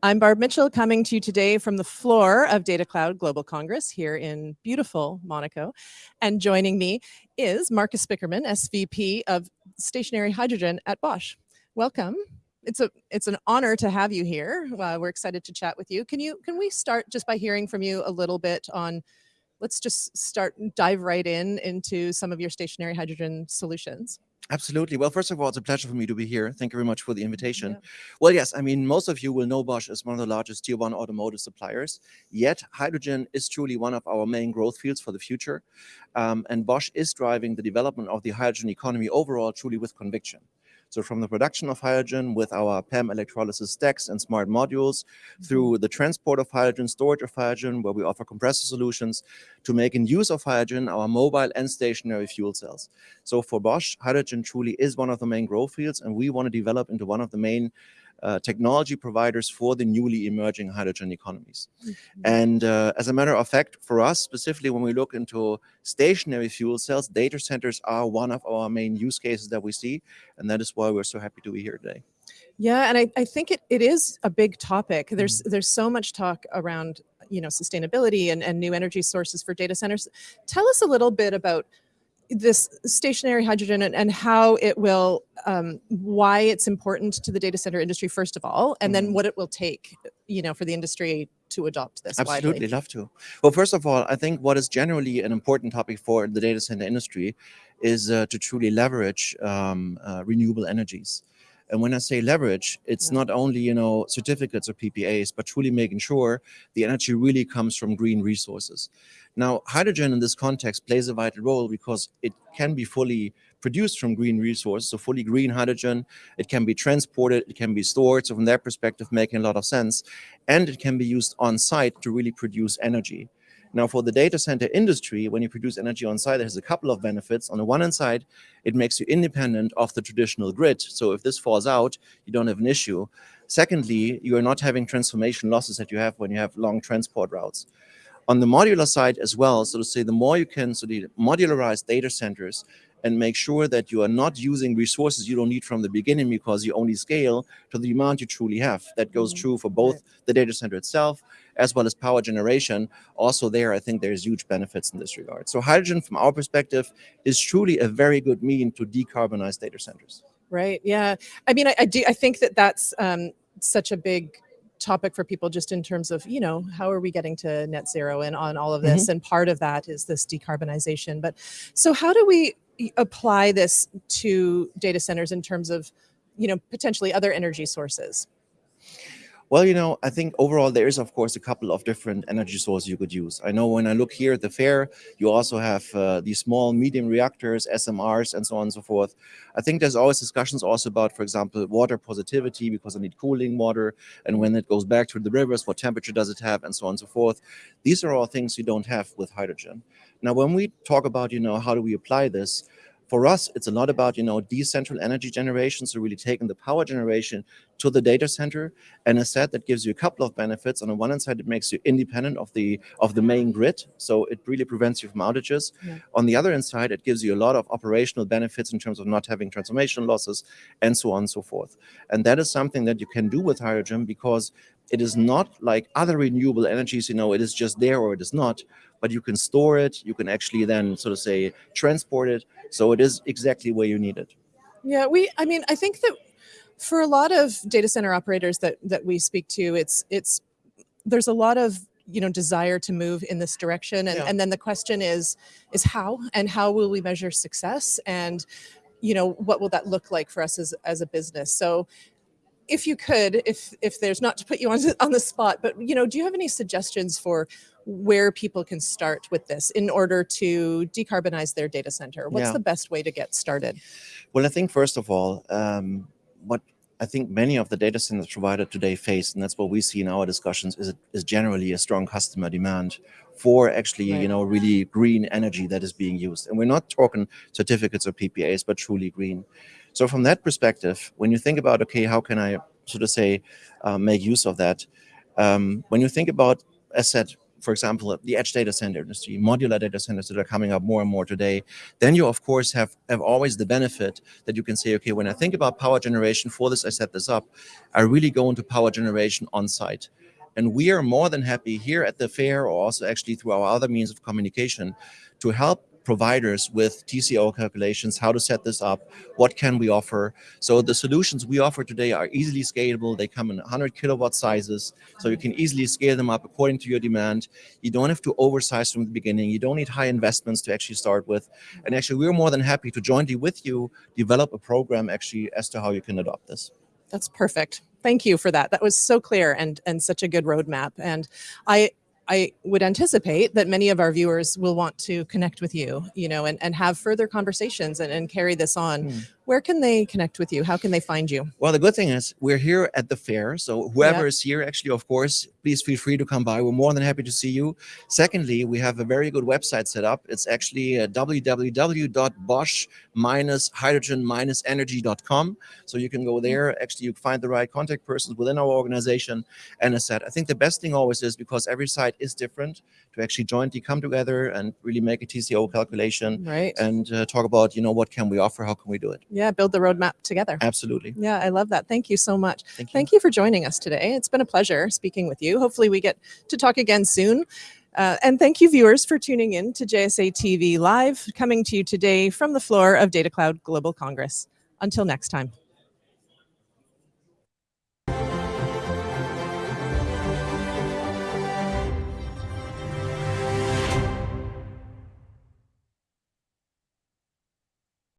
I'm Barb Mitchell coming to you today from the floor of Data Cloud Global Congress here in beautiful Monaco. And joining me is Marcus Spickerman, SVP of Stationary Hydrogen at Bosch. Welcome. It's a it's an honor to have you here. Uh, we're excited to chat with you. Can you can we start just by hearing from you a little bit on let's just start dive right in into some of your stationary hydrogen solutions. Absolutely. Well, first of all, it's a pleasure for me to be here. Thank you very much for the invitation. Yeah. Well, yes, I mean, most of you will know Bosch as one of the largest tier one automotive suppliers. Yet, hydrogen is truly one of our main growth fields for the future. Um, and Bosch is driving the development of the hydrogen economy overall truly with conviction. So from the production of hydrogen with our PEM electrolysis stacks and smart modules, through mm-hmm. the transport of hydrogen, storage of hydrogen, where we offer compressor solutions, to making use of hydrogen, our mobile and stationary fuel cells. So for Bosch, hydrogen truly is one of the main growth fields, and we want to develop into one of the main uh, technology providers for the newly emerging hydrogen economies. Mm -hmm. And uh, as a matter of fact, for us, specifically when we look into stationary fuel cells, data centers are one of our main use cases that we see. And that is why we're so happy to be here today. Yeah, and I, I think it, it is a big topic. There's mm -hmm. there's so much talk around you know sustainability and, and new energy sources for data centers. Tell us a little bit about this stationary hydrogen and, and how it will, um, why it's important to the data center industry, first of all, and then mm-hmm. what it will take, you know, for the industry to adopt this Absolutely, widely. love to. Well, first of all, I think what is generally an important topic for the data center industry is uh, to truly leverage um, uh, renewable energies. And when I say leverage, it's yeah. not only, you know, certificates or PPAs, but truly making sure the energy really comes from green resources. Now, hydrogen in this context plays a vital role because it can be fully produced from green resources, so fully green hydrogen. It can be transported, it can be stored. So from that perspective, making a lot of sense. And it can be used on site to really produce energy. Now, for the data center industry, when you produce energy on site, there's a couple of benefits. On the one hand side, it makes you independent of the traditional grid. So if this falls out, you don't have an issue. Secondly, you are not having transformation losses that you have when you have long transport routes. On the modular side as well, so to say, the more you can so the modularize data centers, and make sure that you are not using resources you don't need from the beginning because you only scale to the demand you truly have. That goes mm-hmm. true for both the data center itself as well as power generation. Also there, I think there's huge benefits in this regard. So hydrogen from our perspective is truly a very good mean to decarbonize data centers. Right, yeah. I mean, I, I do, I think that that's um, such a big topic for people just in terms of, you know, how are we getting to net zero and on all of this? Mm -hmm. And part of that is this decarbonization. But so how do we apply this to data centers in terms of, you know, potentially other energy sources? Well, you know, I think overall there is, of course, a couple of different energy sources you could use. I know when I look here at the fair, you also have uh, these small, medium reactors, SMRs, and so on and so forth. I think there's always discussions also about, for example, water positivity, because I need cooling water, and when it goes back to the rivers, what temperature does it have, and so on and so forth. These are all things you don't have with hydrogen. Now, when we talk about, you know, how do we apply this, for us, it's a lot about, you know, decentral energy generation. So really taking the power generation to the data center. And as said, that gives you a couple of benefits. On the one hand side, it makes you independent of the of the main grid. So it really prevents you from outages. Yeah. On the other hand side, it gives you a lot of operational benefits in terms of not having transformation losses and so on and so forth. And that is something that you can do with hydrogen because it is not like other renewable energies, you know, it is just there or it is not, but you can store it, you can actually then sort of say transport it. So it is exactly where you need it. Yeah, we, I mean, I think that for a lot of data center operators that, that we speak to, it's, it's, there's a lot of you know desire to move in this direction and, yeah. and then the question is is how and how will we measure success and you know what will that look like for us as, as a business so if you could, if if there's not to put you on on the spot, but you know, do you have any suggestions for where people can start with this in order to decarbonize their data center? What's yeah. the best way to get started? Well, I think first of all, um, what I think many of the data centers provided today face, and that's what we see in our discussions, is, is generally a strong customer demand for actually, right. you know, really green energy that is being used. And we're not talking certificates or PPAs, but truly green. So from that perspective, when you think about, okay, how can I sort of say, uh, make use of that? Um, when you think about, as said, for example, the edge data center industry, modular data centers that are coming up more and more today, then you of course have, have always the benefit that you can say, okay, when I think about power generation for this, I set this up, I really go into power generation on site. And we are more than happy here at the fair or also actually through our other means of communication to help providers with TCO calculations, how to set this up, what can we offer. So the solutions we offer today are easily scalable. They come in 100 kilowatt sizes, so you can easily scale them up according to your demand. You don't have to oversize from the beginning. You don't need high investments to actually start with. And actually, we're more than happy to jointly with you develop a program actually as to how you can adopt this. That's perfect. Thank you for that. That was so clear and and such a good roadmap. And I I would anticipate that many of our viewers will want to connect with you, you know, and, and have further conversations and, and carry this on. Hmm. Where can they connect with you? How can they find you? Well, the good thing is we're here at the fair. So whoever Yeah. is here, actually, of course, please feel free to come by. We're more than happy to see you. Secondly, we have a very good website set up. It's actually uh, www.bosch-hydrogen-energy.com. So you can go there. Actually, you find the right contact persons within our organization. And as said, I think the best thing always is because every site is different to actually jointly come together and really make a TCO calculation Right. and uh, talk about, you know, what can we offer? How can we do it? Yeah, build the roadmap together. Absolutely. Yeah, I love that. Thank you so much. Thank you. Thank you for joining us today. It's been a pleasure speaking with you. Hopefully, we get to talk again soon. Uh, and thank you, viewers, for tuning in to JSA TV Live, coming to you today from the floor of Data Cloud Global Congress. Until next time.